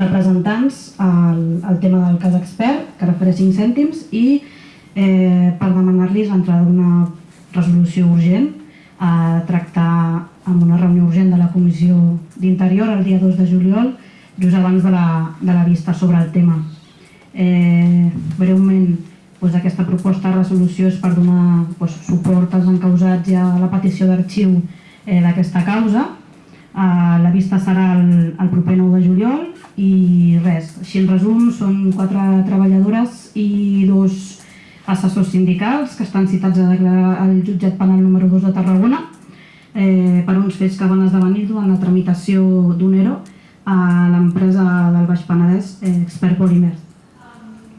representants al, al tema del cas expert, que refereix 5 cèntims, i eh, per demanar-los l'entrada d'una resolució urgent a tractar amb una reunió urgent de la Comissió d'Interior el dia 2 de juliol, just abans de la, de la vista sobre el tema. Eh, breument, doncs aquesta proposta de resolució és per donar doncs, suport als encausats i a la petició d'arxiu eh, d'aquesta causa. Eh, la vista serà el, el proper 9 de juliol i res, així en resum són quatre treballadores i dos assessors sindicals que estan citats a declarar al jutjat penal número 2 de Tarragona eh, per uns fets que van esdevenir durant la tramitació d'un ERO a l'empresa del Baix Penedès eh, Expert Polymer.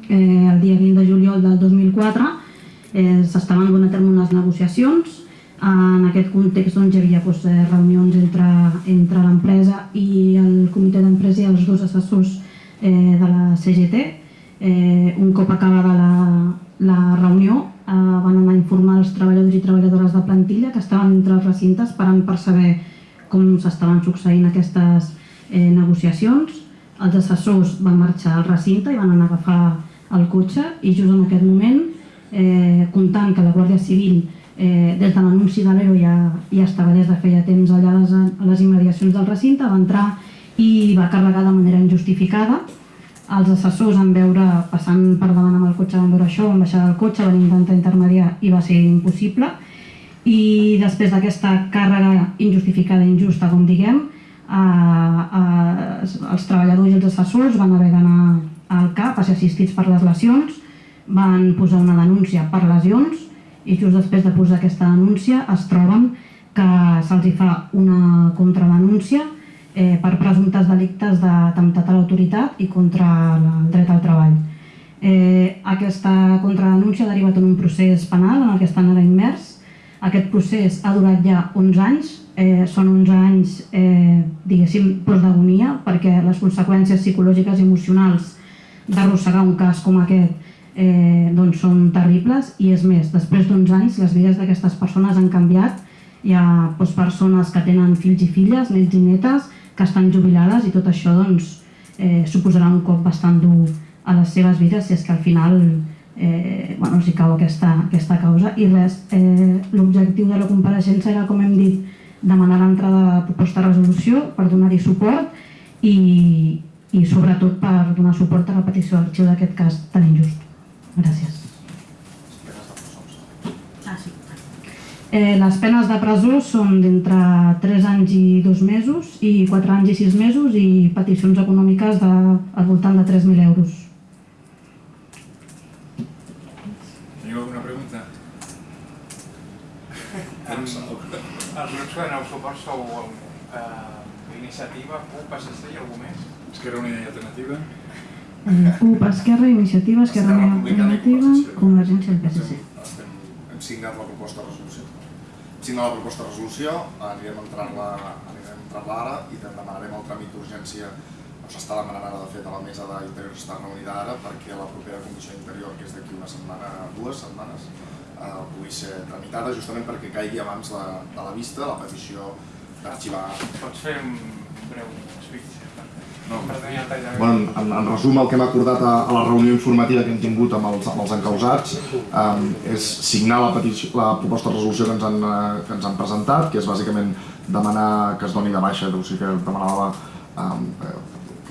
Eh, el dia 20 de juliol del 2004 eh, s'estaven donant a terme unes negociacions en aquest context doncs, hi havia doncs, eh, reunions entre, entre l'empresa i el comitè d'empresa i els dos assessors eh, de la CGT. Eh, un cop acabada la, la reunió eh, van anar a informar els treballadors i treballadores de plantilla que estaven entre els recintes esperant per saber com s'estaven succeint aquestes eh, negociacions. Els assessors van marxar al recinte i van anar a agafar el cotxe i just en aquest moment, eh, comptant que la Guàrdia Civil eh, des de l'anunci de l'ERO ja, ja estava des de feia temps allà a les, a les immediacions del recinte, va entrar i va carregar de manera injustificada. Els assessors en veure, passant per davant amb el cotxe, van veure això, van baixar del cotxe, van intentar intermediar i va ser impossible. I després d'aquesta càrrega injustificada i injusta, com diguem, eh, eh, els treballadors i els assessors van haver d'anar al CAP a ser assistits per les lesions, van posar una denúncia per lesions i just després de posar aquesta denúncia es troben que se'ls fa una contradenúncia eh, per presumptes delictes d'atemptat a l'autoritat i contra el dret al treball. Eh, aquesta contradenúncia ha derivat en un procés penal en el que estan ara immers. Aquest procés ha durat ja 11 anys, eh, són 11 anys, eh, diguéssim, d'agonia, perquè les conseqüències psicològiques i emocionals d'arrossegar un cas com aquest eh, doncs són terribles i és més, després d'uns anys les vides d'aquestes persones han canviat hi ha doncs, persones que tenen fills i filles, nets i netes que estan jubilades i tot això doncs, eh, suposarà un cop bastant dur a les seves vides si és que al final eh, bueno, els cau aquesta, aquesta causa i res, eh, l'objectiu de la compareixença era com hem dit demanar l'entrada de la proposta de resolució per donar-hi suport i, i sobretot per donar suport a la petició d'arxiu d'aquest cas tan injust. Gràcies. Eh, les penes de presó són d'entre 3 anys i 2 mesos i 4 anys i 6 mesos i peticions econòmiques de, al voltant de 3.000 euros. Teniu alguna pregunta? Els, grups que doneu suport sou eh, iniciativa, CUP, PSC i algú més? Esquerra Unida i Alternativa? CUP, Esquerra, Iniciativa, Esquerra Alternativa, Convergència i el PSC. Hem signat la proposta de resolució. Hem signat la proposta de resolució, anirem a entrar-la entrar ara i demanarem el tràmit d'urgència s'està demanant ara de fet a la mesa d'Interior està reunida ara perquè la propera comissió d'interior, que és d'aquí una setmana, dues setmanes, eh, pugui ser tramitada justament perquè caigui abans la, de la vista la petició d'arxivar. Pots fer un breu speech? Bueno, en, en resum, el que hem acordat a, a la reunió informativa que hem tingut amb els, amb els encausats um, és signar la, petició, la proposta de resolució que ens, han, eh, que ens han presentat, que és bàsicament demanar que es doni de baixa, o sigui que demanava um, que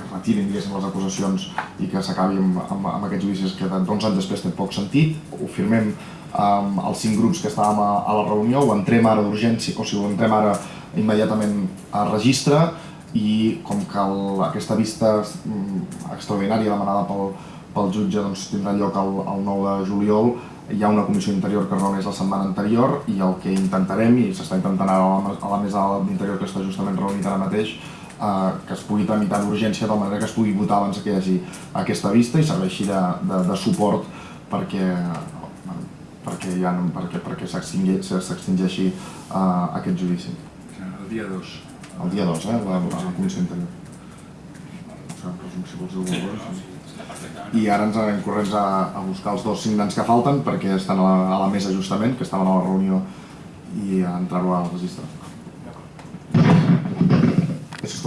es retirin les acusacions i que s'acabi amb, amb, amb aquests judicis que d'11 anys després té poc sentit. Ho firmem um, els cinc grups que estàvem a, a la reunió, ho entrem ara d'urgència, o sigui, ho entrem ara immediatament a registre, i com que el, aquesta vista mm, extraordinària demanada pel, pel jutge doncs, tindrà lloc el, el 9 de juliol, hi ha una comissió interior que reuneix la setmana anterior i el que intentarem, i s'està intentant ara a la, a la mesa d'interior que està justament reunit ara mateix, eh, que es pugui tramitar d'urgència de manera que es pugui votar abans que hi hagi aquesta vista i serveixi de, de, de suport perquè, perquè, ja no, perquè, perquè s'extingeixi uh, aquest judici. El dia 2 el dia 2, eh, la, la comissió Interior. I ara ens anem corrents a, a buscar els dos signants que falten perquè estan a la, a la mesa justament, que estaven a la reunió i a entrar-ho al registre. Això és.